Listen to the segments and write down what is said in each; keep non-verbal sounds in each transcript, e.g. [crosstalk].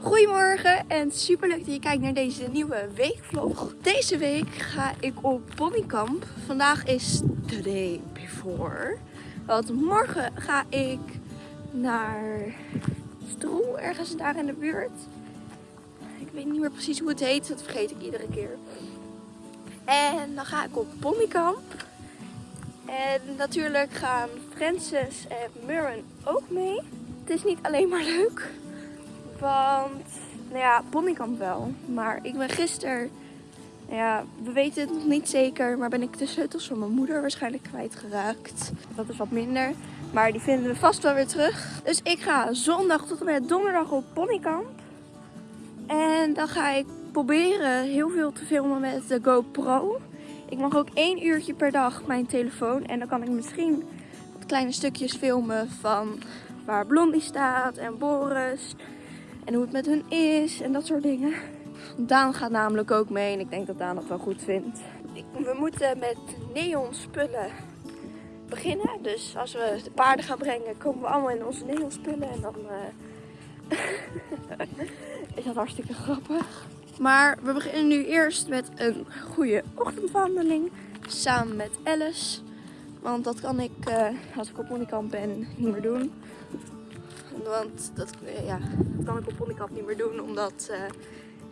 Goedemorgen en super leuk dat je kijkt naar deze nieuwe weekvlog. Deze week ga ik op ponykamp. Vandaag is the day before. Want morgen ga ik naar Stroel, ergens daar in de buurt. Ik weet niet meer precies hoe het heet, dat vergeet ik iedere keer. En dan ga ik op ponykamp. En natuurlijk gaan Francis en Murren ook mee. Het is niet alleen maar leuk. Want, nou ja, ponykamp wel. Maar ik ben gisteren, nou ja, we weten het nog niet zeker. Maar ben ik de sleutels van mijn moeder waarschijnlijk kwijtgeraakt. Dat is wat minder. Maar die vinden we vast wel weer terug. Dus ik ga zondag tot en met donderdag op ponykamp. En dan ga ik proberen heel veel te filmen met de GoPro. Ik mag ook één uurtje per dag mijn telefoon. En dan kan ik misschien wat kleine stukjes filmen van waar Blondie staat en Boris. En hoe het met hun is en dat soort dingen. Daan gaat namelijk ook mee en ik denk dat Daan het wel goed vindt. We moeten met neon spullen beginnen. Dus als we de paarden gaan brengen, komen we allemaal in onze neon spullen. En dan uh... [laughs] is dat hartstikke grappig. Maar we beginnen nu eerst met een goede ochtendwandeling. Samen met Alice. Want dat kan ik, uh, als ik op ponykamp ben, niet meer doen. Want dat, uh, ja, kan ik op ponykamp niet meer doen, omdat uh,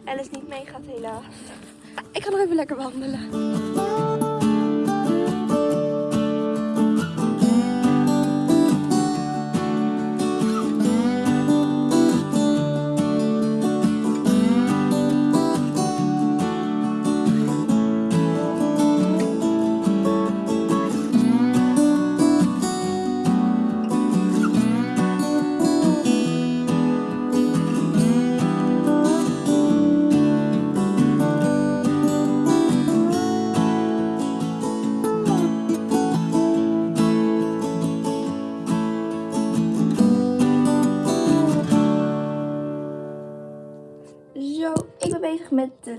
Alice niet meegaat helaas. Ik ga nog even lekker wandelen.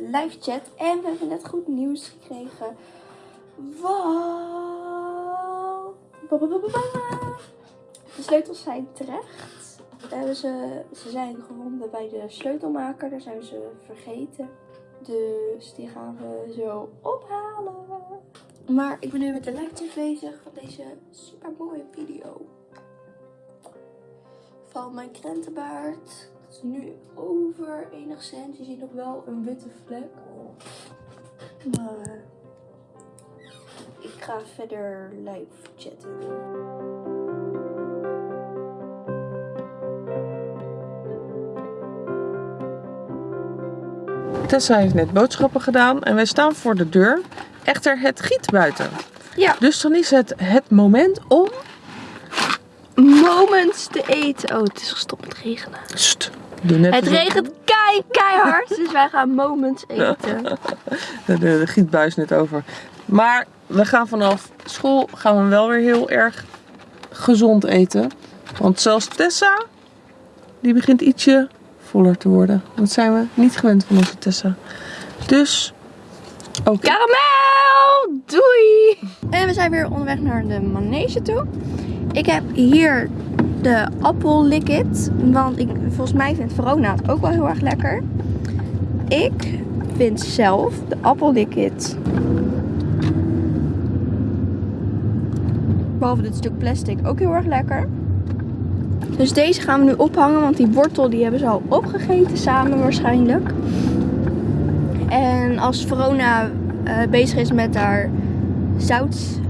Live chat en we hebben net goed nieuws gekregen. Wow. De sleutels zijn terecht. Ze, ze zijn gevonden bij de sleutelmaker, daar zijn ze vergeten. Dus die gaan we zo ophalen. Maar ik ben nu met de live chat bezig van deze super mooie video. Van mijn krentenbaard het is nu over enigszins. Je ziet nog wel een witte vlek. Maar ik ga verder live chatten. Tessa heeft net boodschappen gedaan en wij staan voor de deur. Echter, het giet buiten. Ja. Dus dan is het het moment om... Moments te eten. Oh, het is gestopt met regenen. Sst, doe net Het regent kei, keihard. Dus wij gaan moments eten. [laughs] De, de, de gietbui is net over. Maar we gaan vanaf school gaan we wel weer heel erg gezond eten. Want zelfs Tessa, die begint ietsje voller te worden. Dat zijn we niet gewend van onze Tessa. Dus, oké. Karamel! Doei! En we zijn weer onderweg naar de manege toe. Ik heb hier de appel. Want ik, volgens mij vindt Verona het ook wel heel erg lekker. Ik vind zelf de appel liquid. Behalve dit stuk plastic ook heel erg lekker. Dus deze gaan we nu ophangen. Want die wortel die hebben ze al opgegeten samen waarschijnlijk. En als Verona eh, bezig is met haar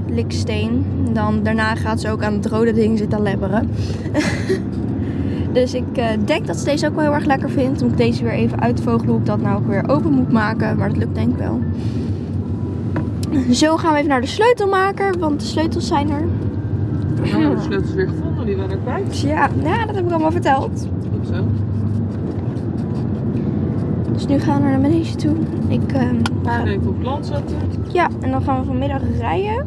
zoutliksteen, dan daarna gaat ze ook aan het rode ding zitten lebberen. [laughs] dus ik eh, denk dat ze deze ook wel heel erg lekker vindt. Moet ik deze weer even uitvogelen hoe ik dat nou ook weer open moet maken. Maar dat lukt denk ik wel. Zo gaan we even naar de sleutelmaker, want de sleutels zijn er. We hebben de sleutels weer gevonden, die waren er kwijt. Ja, ja, dat heb ik allemaal verteld. Goed zo. Dus nu gaan we naar de manege toe. Ik, eh, We gaan even op plan zetten. ja, en dan gaan we vanmiddag rijden.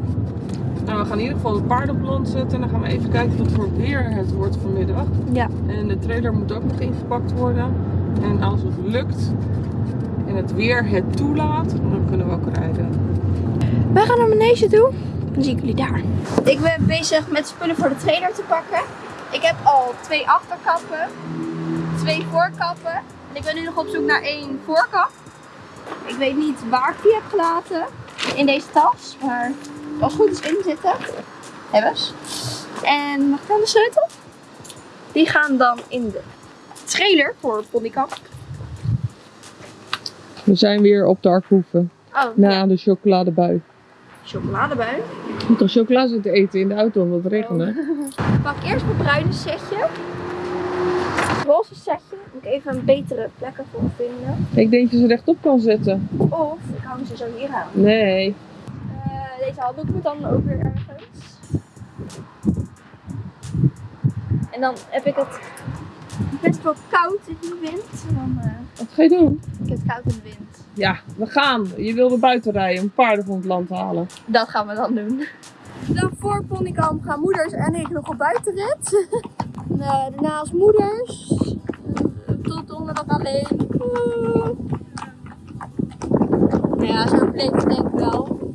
Nou, we gaan in ieder geval het paard op land zetten. En dan gaan we even kijken wat voor weer het wordt vanmiddag. Ja, En de trailer moet ook nog ingepakt worden. En als het lukt en het weer het toelaat, dan kunnen we ook rijden. Wij gaan naar manege toe. Dan zie ik jullie daar. Ik ben bezig met spullen voor de trailer te pakken. Ik heb al twee achterkappen, twee voorkappen En ik ben nu nog op zoek naar één voorkap. Ik weet niet waar ik die heb gelaten in deze tas. Maar als het goed is in zitten. Hebben ze. En mag ik dan de sleutel? Die gaan dan in de trailer voor Ponykamp. We zijn weer op de Arkhoeven. Oh, Na ja. de chocoladebui. chocoladebui. Je moet toch chocola zitten eten in de auto omdat het regende? Ik pak eerst mijn bruine setje. Het roze setje. Moet ik even een betere plek ervoor vinden. Ik denk dat je ze rechtop kan zetten. Of ik hang ze zo hier aan. Nee. Deze handdoek moet dan ook weer ergens. En dan heb ik het best wel koud in de wind. Dan, eh, Wat ga je doen? ik heb het koud in de wind. Ja, we gaan. Je wilde buiten rijden om paarden van het land te halen. Dat gaan we dan doen. Dan voor Ponykamp gaan moeders en ik nog op buitenrit. [laughs] En, eh, daarna als moeders. Tot donderdag alleen. Ja, zo bleef het denk ik wel.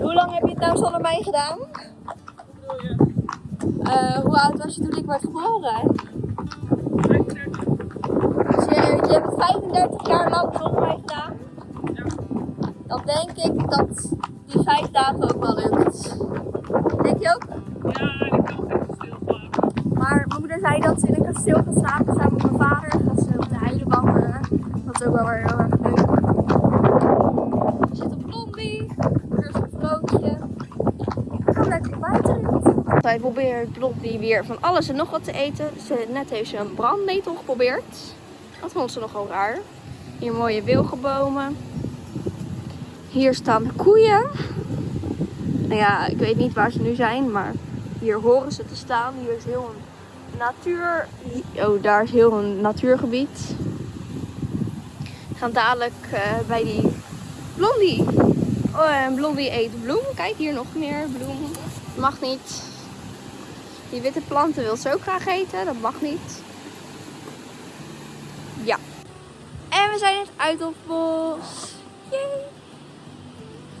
Hoe lang heb je het nou zonder mij gedaan? Eh, hoe oud was je toen ik werd geboren? Dus je, je hebt het 35 jaar lang zonder mij gedaan? Dan denk ik dat die vijf dagen ook wel lukt. Denk je ook? Ja, ik kan echt stilslaan. Maar mijn moeder zei dat ze in een kasteel gaat slapen samen met mijn vader. Dat ze op de heide wandelen. Dat is ook wel weer heel erg leuk. Er zit een blondie. Er is een vlootje. Ik ga lekker buiten. Wij proberen Blondie weer van alles en nog wat te eten. Ze, net heeft ze een brandnetel geprobeerd. Dat vond ze nogal raar. Hier mooie wilgenbomen. Hier staan koeien. Nou ja, ik weet niet waar ze nu zijn, maar hier horen ze te staan. Hier is heel een natuur. Oh, daar is heel een natuurgebied. We gaan dadelijk eh, bij die blondie. Oh, en blondie eet bloem. Kijk, hier nog meer bloem. Mag niet. Die witte planten wil ze ook graag eten. Dat mag niet. Ja. En we zijn het uit op bos. Yay.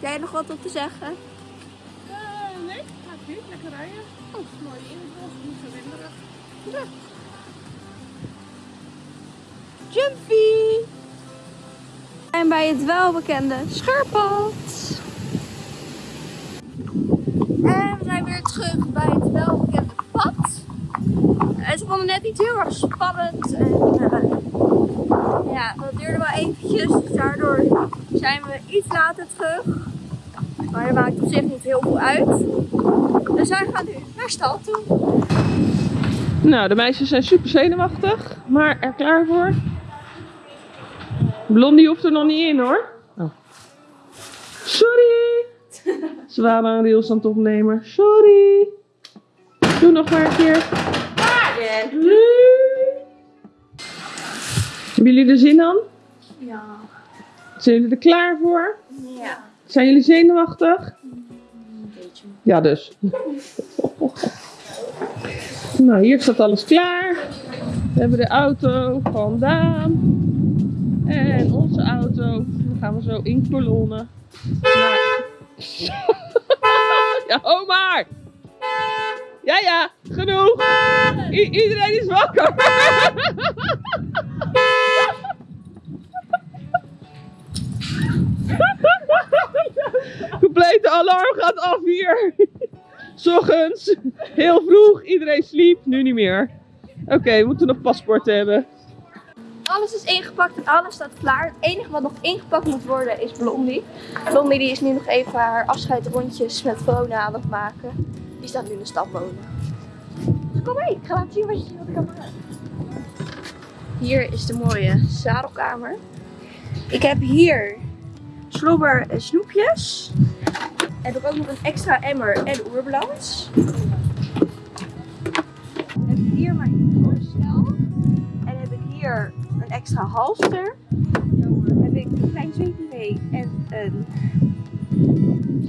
Heb jij nog wat op te zeggen? nee, gaat niet. Lekker rijden. Oh, mooi in het bos. Niet zo winderig. Jumpy! En bij het welbekende scheurpad. En we zijn weer terug bij het welbekende pad. Ze vonden net iets heel erg spannend. En eh, ja, dat duurde wel eventjes. Dus daardoor zijn we iets later terug. Maar dat maakt op zich niet heel veel uit. Dus wij gaan nu naar stal toe. Nou, de meisjes zijn super zenuwachtig, maar er klaar voor. Blondie hoeft er nog niet in hoor. Oh. Sorry! [laughs] Ze waren een rails aan het opnemen. Sorry! Doe nog maar een keer. Hebben jullie er zin aan? Ja. Zijn jullie er klaar voor? Ja. Zijn jullie zenuwachtig? Ja, dus. [laughs] nou, hier staat alles klaar. We hebben de auto van Daan. En onze auto. Dan gaan we zo in kolonnen. Naar... [laughs] ja, ho maar! Ja, ja, genoeg! Iedereen is wakker! Complete alarm gaat af hier. 's ochtends, heel vroeg, iedereen sliep, nu niet meer. Oké, we moeten nog paspoort hebben. Alles is ingepakt en alles staat klaar. Het enige wat nog ingepakt moet worden is Blondie. Blondie die is nu nog even haar afscheidrondjes met Verona aan het maken. Die staat nu in de stad. Kom mee, ik ga laten zien wat, je, wat ik kan maken. Hier is de mooie zadelkamer. Ik heb hier slobber en snoepjes. Heb ik ook nog een extra emmer en oerbalans. Heb ik hier mijn voorstel. En heb ik hier een extra halster. Heb ik een klein zweetmee en een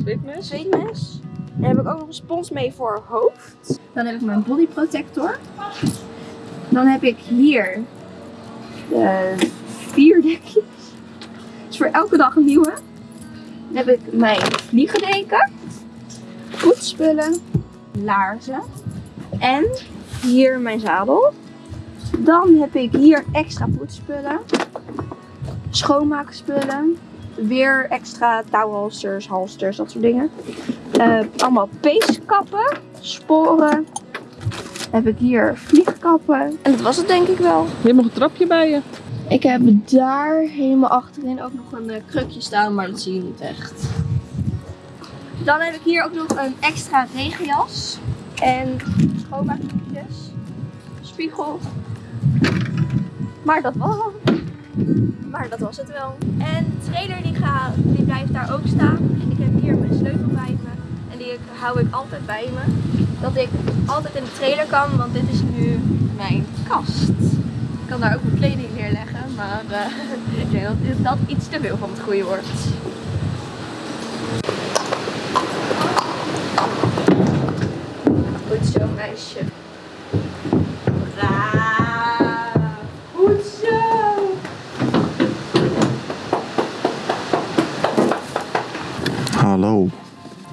Zweetmes? zweetmes. En heb ik ook nog een spons mee voor hoofd. Dan heb ik mijn body protector. Dan heb ik hier de vier dekjes. Dus voor elke dag een nieuwe. Dan heb ik mijn vliegendeken. Voetspullen. Laarzen. En hier mijn zadel. Dan heb ik hier extra poetsspullen. Schoonmaakspullen. Weer extra touwhalsters, halsters, dat soort dingen. Eh, allemaal peeskappen, sporen. Heb ik hier vliegkappen. En dat was het denk ik wel. Je hebt nog een trapje bij je. Ik heb daar helemaal achterin ook nog een eh, krukje staan, maar dat zie je niet echt. Dan heb ik hier ook nog een extra regenjas. En schoonmaakdoekjes. Spiegel. Maar dat was het. Maar dat was het wel. En de trailer die, ga, die blijft daar ook staan. En ik heb hier mijn sleutel bij me. Die hou ik altijd bij me. Dat ik altijd in de trailer kan, want dit is nu mijn kast. Ik kan daar ook mijn kleding neerleggen, maar eh, [laughs] ik denk dat dat iets te veel van het goede wordt. Goed zo, meisje. Braaf. Goed zo. Hallo,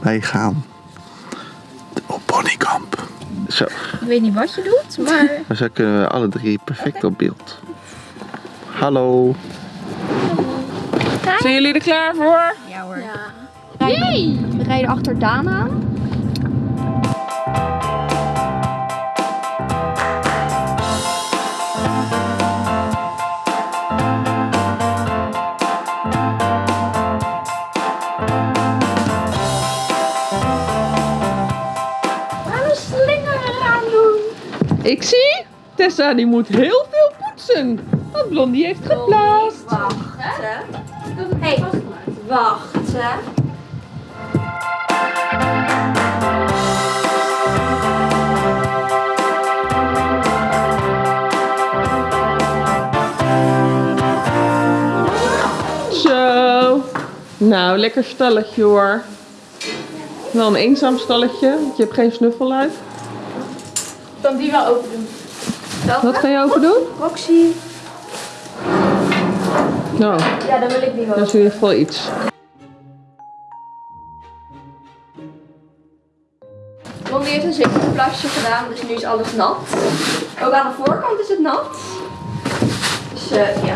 wij gaan op ponykamp. Zo, Ik weet niet wat je doet, maar zo kunnen we alle drie perfect op beeld. Hallo. Zijn jullie er klaar voor? Ja hoor. We rijden achter Daan aan. Tessa die moet heel veel poetsen. Want Blondie heeft geplaatst. Wacht, hè? Hey, wacht, hè? Zo. Nou, lekker stalletje hoor. Wel een eenzaam stalletje, want je hebt geen snuffel uit. Kan die wel open doen. Wat ga je open doen? Roxy. Nou, Ja, dan wil ik die wel. dat is in ieder geval iets. Blondie heeft een zekerplasje gedaan, dus nu is alles nat. Ook aan de voorkant is het nat. Dus eh, ja.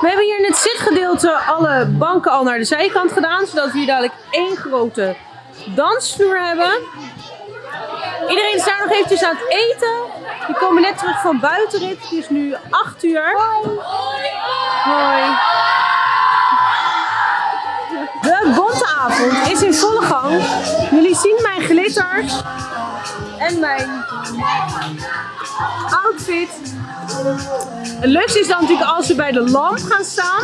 We hebben hier in het zitgedeelte alle banken al naar de zijkant gedaan, zodat we hier dadelijk één grote dansvloer hebben. Iedereen is daar nog eventjes aan het eten. Die komen net terug van buitenrit. Het is nu 8 uur. Hoi. De bonteavond is in volle gang. Jullie zien mijn glitters en mijn outfit. Het leukste is dan natuurlijk als we bij de lamp gaan staan.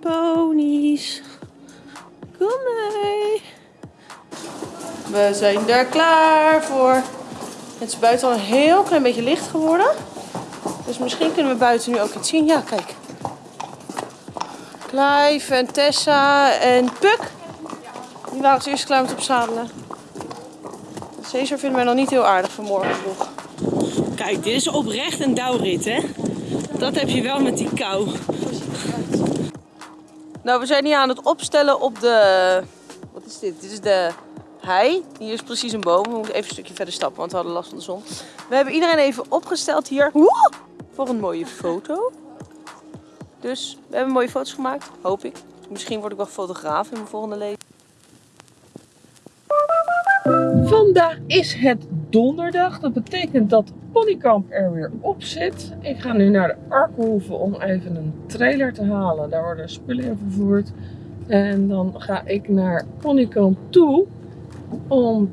Ponies, kom mee. We zijn er klaar voor. Het is buiten al een heel klein beetje licht geworden. Dus misschien kunnen we buiten nu ook iets zien. Ja, kijk. Clive en Tessa en Puk. Die waren als eerste klaar met opzadelen. Caesar vinden wij nog niet heel aardig vanmorgen vroeg. Kijk, dit is oprecht een dauwrit, hè? Dat heb je wel met die kou. Nou, we zijn hier aan het opstellen op de... Wat is dit? Dit is de hei. Hier is precies een boom. We moeten even een stukje verder stappen, want we hadden last van de zon. We hebben iedereen even opgesteld hier. Woe! Voor een mooie foto. Dus we hebben mooie foto's gemaakt, hoop ik. Misschien word ik wel fotograaf in mijn volgende leven. Vandaag is het donderdag. Dat betekent dat Ponykamp er weer op zit. Ik ga nu naar de Arkenhoeve om even een trailer te halen. Daar worden spullen in vervoerd. En dan ga ik naar Ponykamp toe om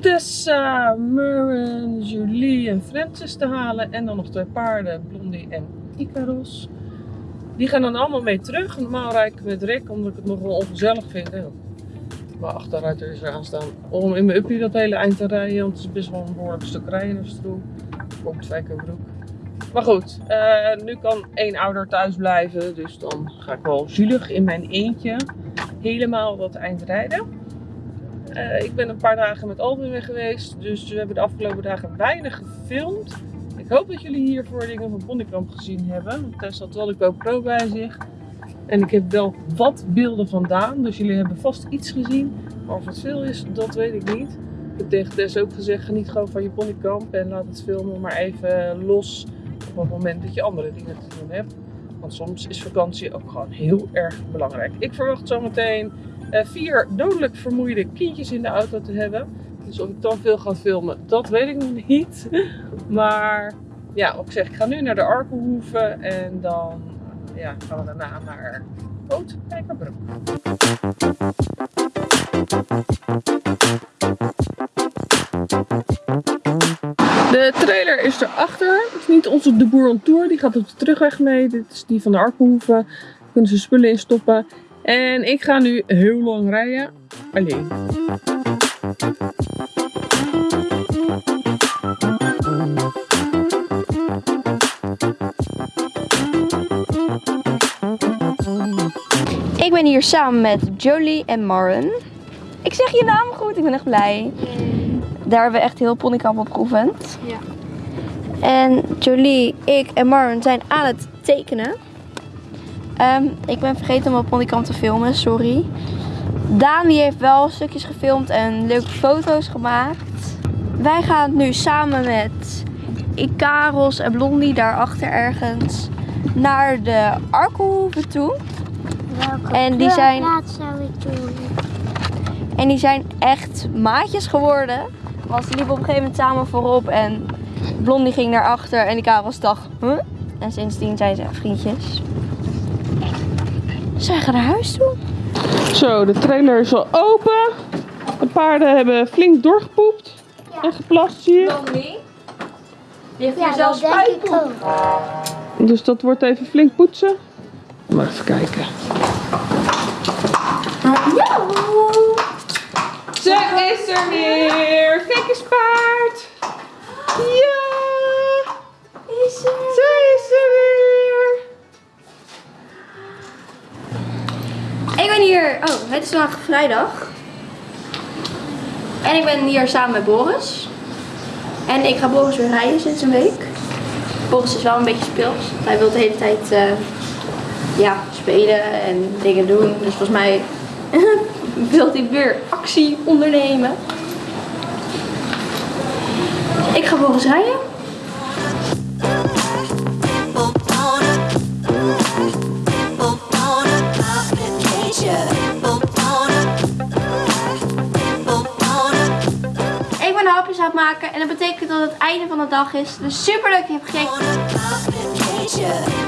Tessa, Murren, Julie en Francis te halen. En dan nog twee paarden, Blondie en Icaros. Die gaan dan allemaal mee terug. Normaal rijd ik met Rick omdat ik het nog wel ongezellig vind. hè. mijn achteruiter is er aan staan. Om in mijn uppie dat hele eind te rijden. Want het is best wel een behoorlijk stuk rijden naar Stroe. Komt Spijkerbroek. Maar goed, eh, nu kan één ouder thuis blijven. Dus dan ga ik wel zielig in mijn eentje helemaal dat eind rijden. Eh, ik ben een paar dagen met Alvin weg geweest. Dus we hebben de afgelopen dagen weinig gefilmd. Ik hoop dat jullie hiervoor dingen van Bonnekamp gezien hebben. Tess had wel de GoPro bij zich. En ik heb wel wat beelden vandaan. Dus jullie hebben vast iets gezien. Maar of het veel is, dat weet ik niet. Ik heb tegen Tess ook gezegd, geniet gewoon van je ponykamp. En laat het filmen maar even los op het moment dat je andere dingen te doen hebt. Want soms is vakantie ook gewoon heel erg belangrijk. Ik verwacht zometeen eh, vier dodelijk vermoeide kindjes in de auto te hebben. Dus of ik dan veel ga filmen, dat weet ik nog niet. Maar ja, ik zeg, ik ga nu naar de Arkelhoeve en dan ja, gaan we daarna naar Boot Kijkerbroek. De trailer is erachter. Het is niet onze De Boer on Tour. Die gaat op de terugweg mee. Dit is die van de Arkelhoeve. Daar kunnen ze spullen in stoppen. En ik ga nu heel lang rijden. Alleen. Ik ben hier samen met Jolie en Maren. Ik zeg je naam goed, ik ben echt blij. Daar hebben we echt heel ponykamp op geoefend. Ja. En Jolie, ik en Maren zijn aan het tekenen. Ehm, ik ben vergeten om op ponykamp te filmen, sorry. Daan die heeft wel stukjes gefilmd en leuke foto's gemaakt. Wij gaan nu samen met Ikaros en Blondie daarachter ergens naar de Arkelhoeve toe. Welke En die zijn- plaats zou ik doen? En die zijn echt maatjes geworden. Want ze liepen op een gegeven moment samen voorop en Blondie ging naar achter en Ikaros dacht, huh? En sindsdien zijn ze echt vriendjes. Zij gaan naar huis toe. Zo, de trailer is al open. De paarden hebben flink doorgepoept en geplast hier. Blondie? Die heeft Ja, hier zelfs spuitpoep. Dus dat wordt even flink poetsen. Maar even kijken. Ze is er weer! Vikkerspaard! Ja! Is er? Ze is er weer! Ik ben hier, oh, het is vandaag vrijdag. En ik ben hier samen met Boris. En ik ga Boris weer rijden sinds een week. Boris is wel een beetje speels. Hij wil de hele tijd eh, ja, spelen en dingen doen. Dus volgens mij [laughs] wil hij weer actie ondernemen. Ik ga Boris rijden. Ik ben hapjes aan het maken en dat betekent dat het einde van de dag is. Dus super leuk dat je hebt gekeken.